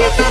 Thank you.